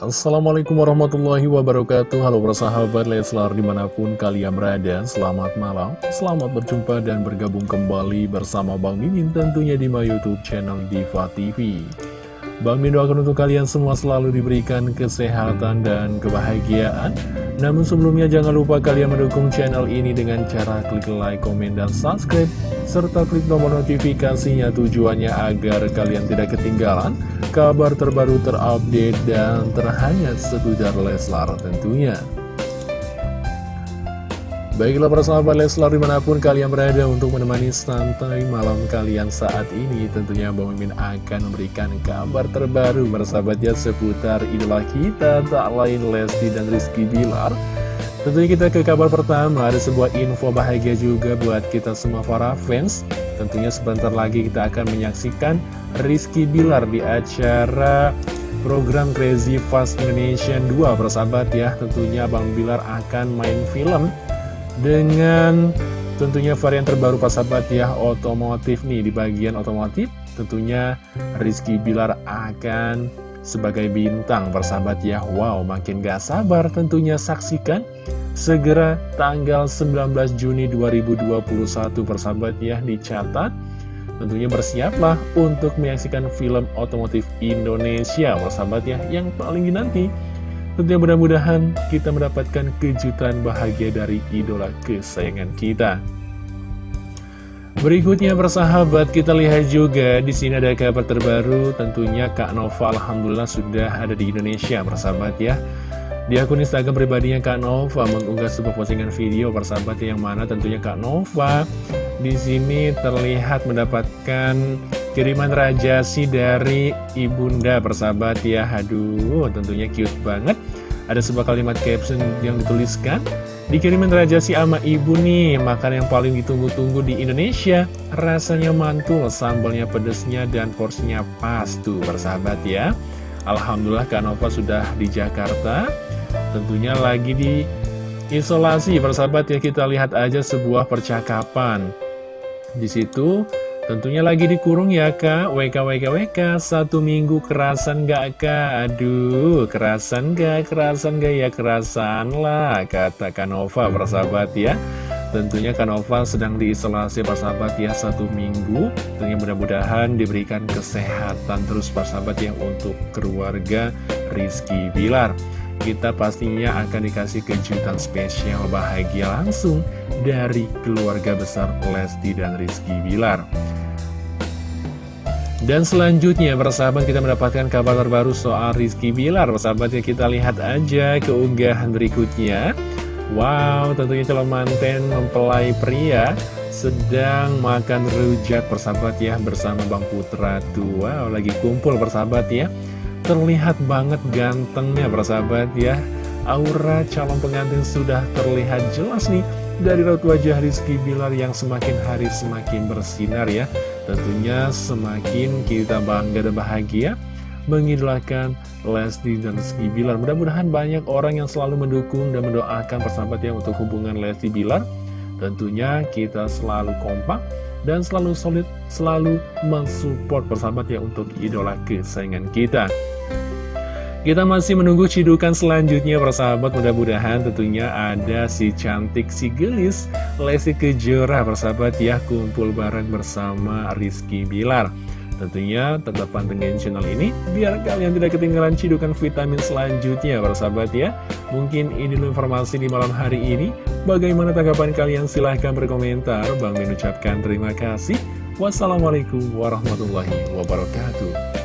Assalamualaikum warahmatullahi wabarakatuh. Halo persahabat Leslar di mana pun kalian berada Selamat malam, selamat berjumpa dan bergabung kembali bersama Bang Mimin tentunya di my youtube channel Diva TV Bang Mimin doakan untuk kalian semua selalu diberikan kesehatan dan kebahagiaan. Namun sebelumnya jangan lupa kalian mendukung channel ini dengan cara klik like, komen, dan subscribe serta klik tombol notifikasinya tujuannya agar kalian tidak ketinggalan kabar terbaru terupdate dan terhangat seputar Leslar tentunya. Baiklah para sahabat Leslar di mana pun kalian berada untuk menemani santai malam kalian saat ini Tentunya Bang Mimin akan memberikan kabar terbaru bersahabatnya seputar idola kita Tak lain Lesti dan Rizky Bilar Tentunya kita ke kabar pertama, ada sebuah info bahagia juga buat kita semua para fans. Tentunya sebentar lagi kita akan menyaksikan Rizky Bilar di acara program Crazy Fast Indonesia 2 persahabat ya. Tentunya Bang Bilar akan main film dengan tentunya varian terbaru persahabat ya, otomotif nih di bagian otomotif. Tentunya Rizky Bilar akan sebagai bintang persahabat ya Wow makin gak sabar tentunya saksikan segera tanggal 19 Juni 2021 persahabat ya dicatat. Tentunya bersiaplah untuk menyaksikan film otomotif Indonesia persahabat ya yang paling dinanti. Tentunya mudah-mudahan kita mendapatkan kejutan bahagia dari idola kesayangan kita Berikutnya persahabat kita lihat juga di sini ada kabar terbaru. Tentunya Kak Nova Alhamdulillah sudah ada di Indonesia persahabat ya. Di akun Instagram pribadinya Kak Nova mengunggah sebuah postingan video persahabat yang mana tentunya Kak Nova di sini terlihat mendapatkan kiriman rajasi dari ibunda persahabat ya. Aduh tentunya cute banget. Ada sebuah kalimat caption yang dituliskan Dikirimin Raja si ama ibu nih Makan yang paling ditunggu-tunggu di Indonesia. Rasanya mantul, sambalnya pedesnya dan porsinya pas tuh bersahabat ya. Alhamdulillah Kak Nova sudah di Jakarta. Tentunya lagi di isolasi persahabat ya. Kita lihat aja sebuah percakapan. Di situ Tentunya lagi dikurung ya kak, WK WK WK, satu minggu kerasan gak kak? Aduh, kerasan gak, kerasan gak ya, kerasan lah, kata Kanova persahabat ya. Tentunya Kanova sedang diisolasi persahabat ya satu minggu Tentunya mudah-mudahan diberikan kesehatan terus persahabat ya untuk keluarga Rizky Bilar kita pastinya akan dikasih kejutan spesial bahagia langsung dari keluarga besar Lesti dan Rizky Bilar. Dan selanjutnya persahabat kita mendapatkan kabar terbaru soal Rizky Bilar. Persahabat ya kita lihat aja keunggahan berikutnya. Wow tentunya calon manten mempelai pria sedang makan rujak persahabat ya bersama Bang Putra tuh Wow lagi kumpul persahabat ya. Terlihat banget gantengnya persahabat ya. Aura calon pengantin sudah terlihat jelas nih dari raut wajah Rizky Bilar yang semakin hari semakin bersinar ya Tentunya semakin kita bangga dan bahagia mengidolakan Lesti dan Rizky Bilar. Mudah-mudahan banyak orang yang selalu mendukung dan mendoakan persahabat yang untuk hubungan Lesti Bilar. Tentunya kita selalu kompak dan selalu solid, selalu mensupport persahabat ya untuk idola kesayangan kita kita masih menunggu cidukan selanjutnya persahabat. Mudah-mudahan tentunya ada si cantik si gelis Lesti Kejora persahabat ya. Kumpul bareng bersama Rizky Bilar. Tentunya tetap pantengin channel ini biar kalian tidak ketinggalan cidukan vitamin selanjutnya persahabat ya. Mungkin ini informasi di malam hari ini. Bagaimana tanggapan kalian? Silahkan berkomentar. Bang mengucapkan terima kasih. Wassalamualaikum warahmatullahi wabarakatuh